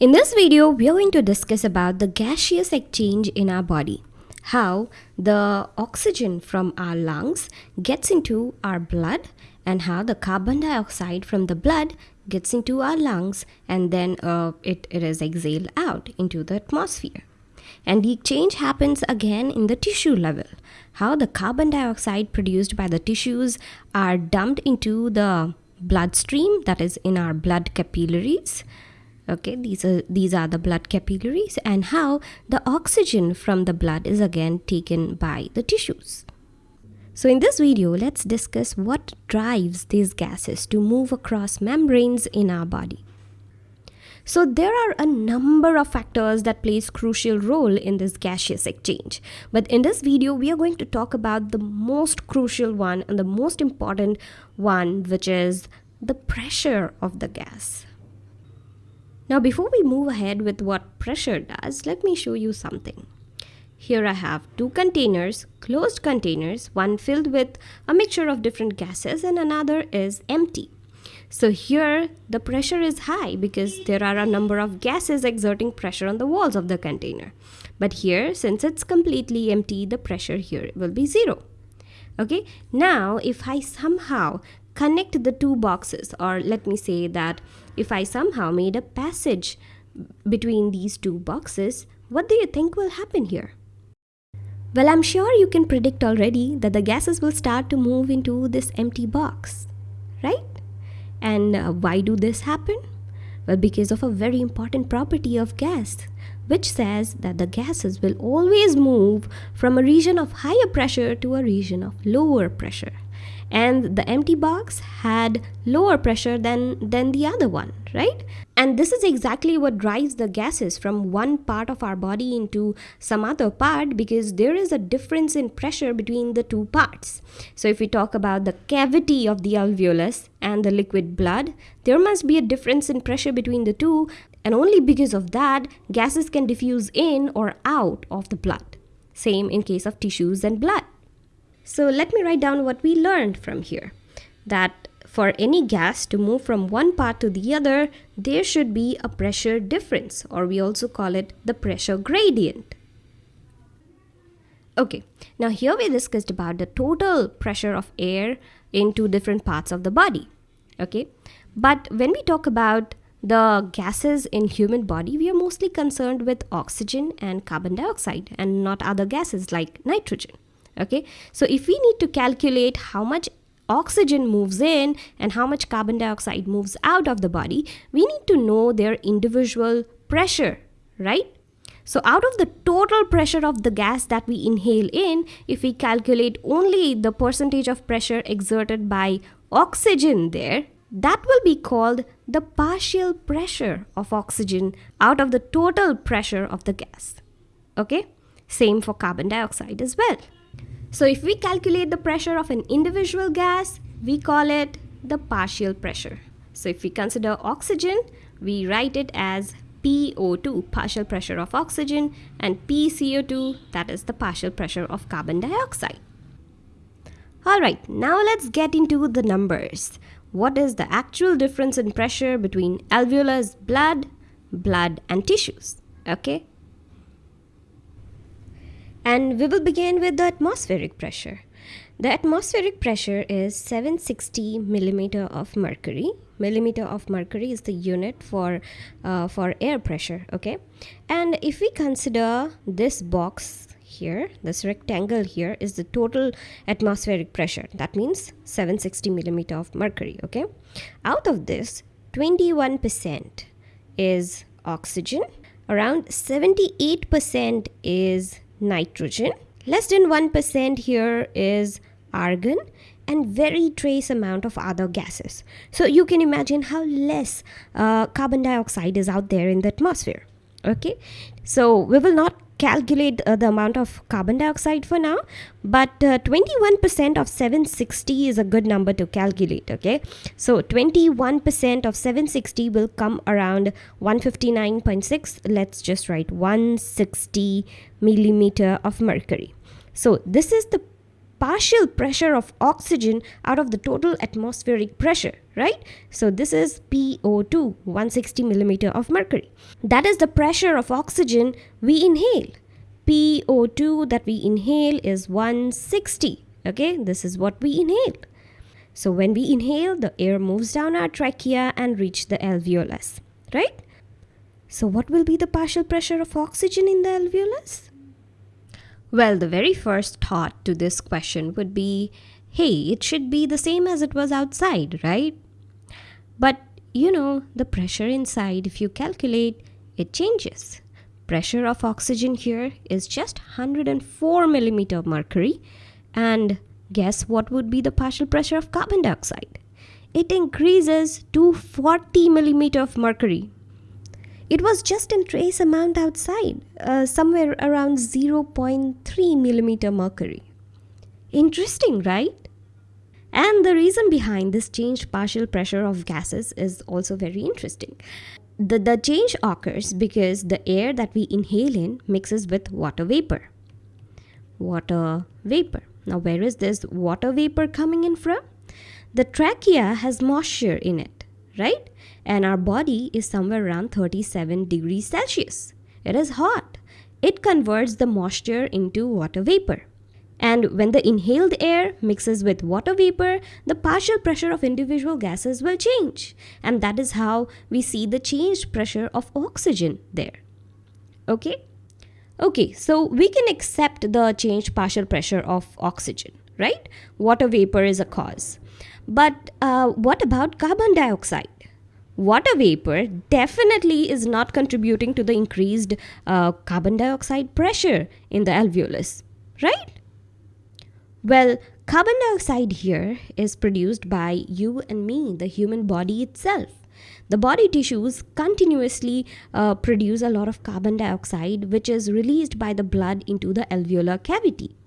In this video, we are going to discuss about the gaseous exchange in our body. How the oxygen from our lungs gets into our blood and how the carbon dioxide from the blood gets into our lungs and then uh, it, it is exhaled out into the atmosphere. And the exchange happens again in the tissue level. How the carbon dioxide produced by the tissues are dumped into the bloodstream that is in our blood capillaries okay these are these are the blood capillaries and how the oxygen from the blood is again taken by the tissues so in this video let's discuss what drives these gases to move across membranes in our body so there are a number of factors that plays crucial role in this gaseous exchange. But in this video, we are going to talk about the most crucial one and the most important one, which is the pressure of the gas. Now before we move ahead with what pressure does, let me show you something. Here I have two containers, closed containers, one filled with a mixture of different gases and another is empty. So here the pressure is high because there are a number of gases exerting pressure on the walls of the container. But here, since it's completely empty, the pressure here will be zero. Okay, now if I somehow connect the two boxes or let me say that if I somehow made a passage between these two boxes, what do you think will happen here? Well, I'm sure you can predict already that the gases will start to move into this empty box, right? And uh, why do this happen? Well, because of a very important property of gas, which says that the gases will always move from a region of higher pressure to a region of lower pressure and the empty box had lower pressure than than the other one right? And this is exactly what drives the gases from one part of our body into some other part because there is a difference in pressure between the two parts. So if we talk about the cavity of the alveolus and the liquid blood there must be a difference in pressure between the two. And only because of that gases can diffuse in or out of the blood. Same in case of tissues and blood so let me write down what we learned from here. That for any gas to move from one part to the other, there should be a pressure difference or we also call it the pressure gradient. Okay, now here we discussed about the total pressure of air into different parts of the body. Okay, but when we talk about the gases in human body, we are mostly concerned with oxygen and carbon dioxide and not other gases like nitrogen okay? So if we need to calculate how much oxygen moves in and how much carbon dioxide moves out of the body we need to know their individual pressure right? So out of the total pressure of the gas that we inhale in if we calculate only the percentage of pressure exerted by oxygen there that will be called the partial pressure of oxygen out of the total pressure of the gas. Okay? Same for carbon dioxide as well so if we calculate the pressure of an individual gas, we call it the partial pressure. So if we consider oxygen, we write it as PO2, partial pressure of oxygen, and PCO2, that is the partial pressure of carbon dioxide. Alright, now let's get into the numbers. What is the actual difference in pressure between alveolus blood, blood and tissues? Okay, and we will begin with the atmospheric pressure. The atmospheric pressure is 760 millimeter of mercury. Millimeter of mercury is the unit for uh, for air pressure. Okay, and if we consider this box here, this rectangle here is the total atmospheric pressure. That means 760 millimeter of mercury. Okay, out of this, 21% is oxygen. Around 78% is nitrogen. Less than 1% here is argon and very trace amount of other gases. So you can imagine how less uh, carbon dioxide is out there in the atmosphere. Okay, so we will not calculate uh, the amount of carbon dioxide for now but 21% uh, of 760 is a good number to calculate okay? So 21% of 760 will come around 159.6 let's just write 160 millimeter of mercury. So this is the partial pressure of oxygen out of the total atmospheric pressure, right? So this is PO2, 160 millimeter of mercury. That is the pressure of oxygen we inhale. PO2 that we inhale is 160. Okay, this is what we inhale. So when we inhale, the air moves down our trachea and reach the alveolus, right? So what will be the partial pressure of oxygen in the alveolus? Well, the very first thought to this question would be, hey, it should be the same as it was outside, right? But you know, the pressure inside, if you calculate, it changes. Pressure of oxygen here is just 104 millimeter mercury. And guess what would be the partial pressure of carbon dioxide? It increases to 40 millimeter of mercury it was just a trace amount outside, uh, somewhere around 0.3 millimeter mercury. Interesting, right? And the reason behind this changed partial pressure of gases is also very interesting. The, the change occurs because the air that we inhale in mixes with water vapor. Water vapor. Now, where is this water vapor coming in from? The trachea has moisture in it, right? and our body is somewhere around 37 degrees Celsius. It is hot. It converts the moisture into water vapor. And when the inhaled air mixes with water vapor, the partial pressure of individual gases will change. And that is how we see the changed pressure of oxygen there. Okay? Okay, so we can accept the changed partial pressure of oxygen, right? Water vapor is a cause. But uh, what about carbon dioxide? water vapor definitely is not contributing to the increased uh, carbon dioxide pressure in the alveolus, right? Well, carbon dioxide here is produced by you and me, the human body itself. The body tissues continuously uh, produce a lot of carbon dioxide, which is released by the blood into the alveolar cavity.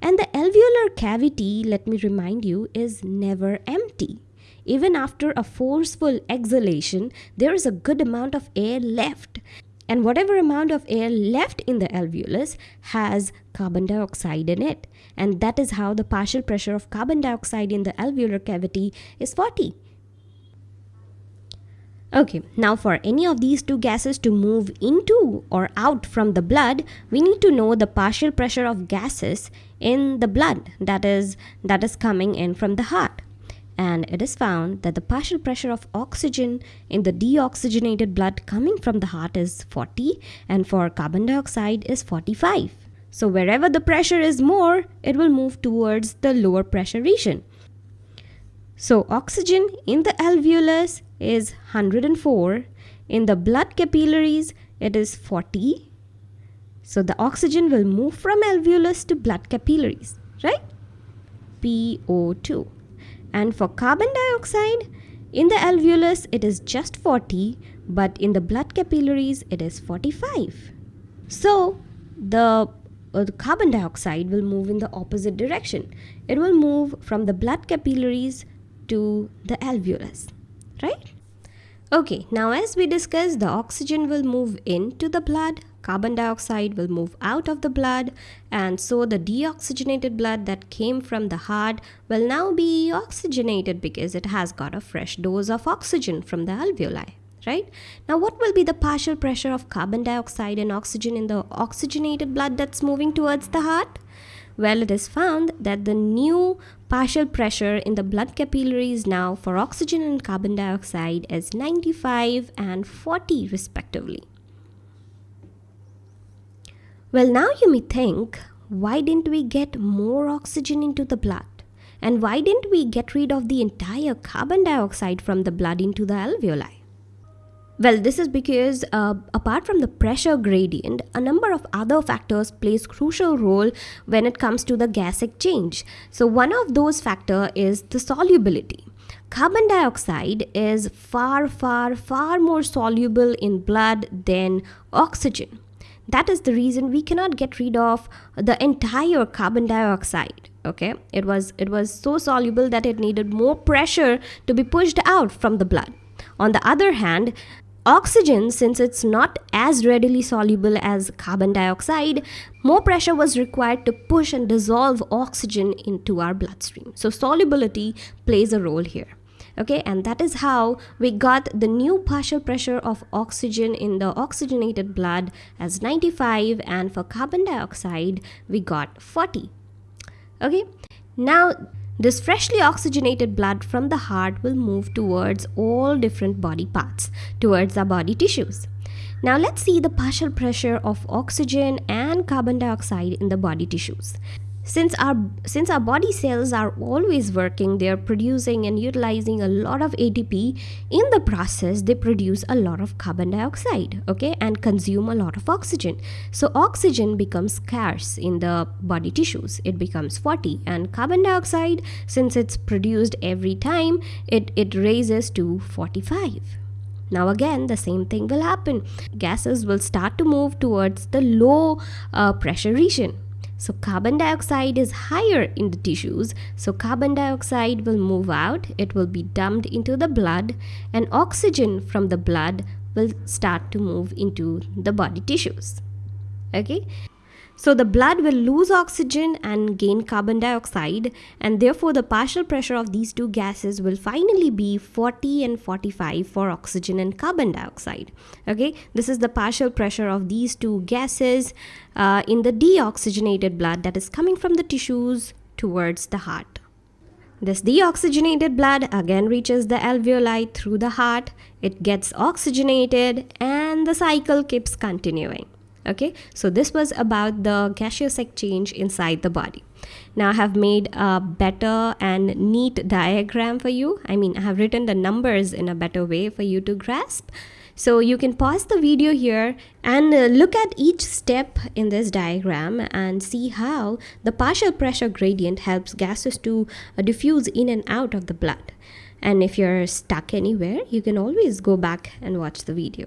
And the alveolar cavity, let me remind you, is never empty even after a forceful exhalation, there is a good amount of air left. And whatever amount of air left in the alveolus has carbon dioxide in it. And that is how the partial pressure of carbon dioxide in the alveolar cavity is 40. Okay, now for any of these two gases to move into or out from the blood, we need to know the partial pressure of gases in the blood that is that is coming in from the heart and it is found that the partial pressure of oxygen in the deoxygenated blood coming from the heart is 40 and for carbon dioxide is 45. So wherever the pressure is more, it will move towards the lower pressure region. So oxygen in the alveolus is 104, in the blood capillaries it is 40. So the oxygen will move from alveolus to blood capillaries, right? PO2. And for carbon dioxide, in the alveolus it is just 40, but in the blood capillaries it is 45. So the, uh, the carbon dioxide will move in the opposite direction. It will move from the blood capillaries to the alveolus, right? Okay, now as we discussed, the oxygen will move into the blood carbon dioxide will move out of the blood and so the deoxygenated blood that came from the heart will now be oxygenated because it has got a fresh dose of oxygen from the alveoli right now what will be the partial pressure of carbon dioxide and oxygen in the oxygenated blood that's moving towards the heart well it is found that the new partial pressure in the blood capillaries now for oxygen and carbon dioxide is 95 and 40 respectively well, now you may think, why didn't we get more oxygen into the blood? And why didn't we get rid of the entire carbon dioxide from the blood into the alveoli? Well, this is because uh, apart from the pressure gradient, a number of other factors plays crucial role when it comes to the gas exchange. So one of those factor is the solubility. Carbon dioxide is far, far, far more soluble in blood than oxygen. That is the reason we cannot get rid of the entire carbon dioxide. Okay, it was it was so soluble that it needed more pressure to be pushed out from the blood. On the other hand, oxygen, since it's not as readily soluble as carbon dioxide, more pressure was required to push and dissolve oxygen into our bloodstream. So solubility plays a role here okay and that is how we got the new partial pressure of oxygen in the oxygenated blood as 95 and for carbon dioxide we got 40 okay now this freshly oxygenated blood from the heart will move towards all different body parts towards our body tissues. Now let's see the partial pressure of oxygen and carbon dioxide in the body tissues since our since our body cells are always working they're producing and utilizing a lot of ATP in the process they produce a lot of carbon dioxide okay and consume a lot of oxygen. So oxygen becomes scarce in the body tissues. It becomes 40 and carbon dioxide since it's produced every time it it raises to 45 now again the same thing will happen. Gases will start to move towards the low uh, pressure region so carbon dioxide is higher in the tissues. So carbon dioxide will move out. It will be dumped into the blood and oxygen from the blood will start to move into the body tissues. Okay. So the blood will lose oxygen and gain carbon dioxide and therefore the partial pressure of these two gases will finally be 40 and 45 for oxygen and carbon dioxide. Okay, this is the partial pressure of these two gases uh, in the deoxygenated blood that is coming from the tissues towards the heart. This deoxygenated blood again reaches the alveoli through the heart, it gets oxygenated and the cycle keeps continuing okay so this was about the gaseous exchange inside the body now I have made a better and neat diagram for you I mean I have written the numbers in a better way for you to grasp so you can pause the video here and uh, look at each step in this diagram and see how the partial pressure gradient helps gases to uh, diffuse in and out of the blood. And if you're stuck anywhere, you can always go back and watch the video.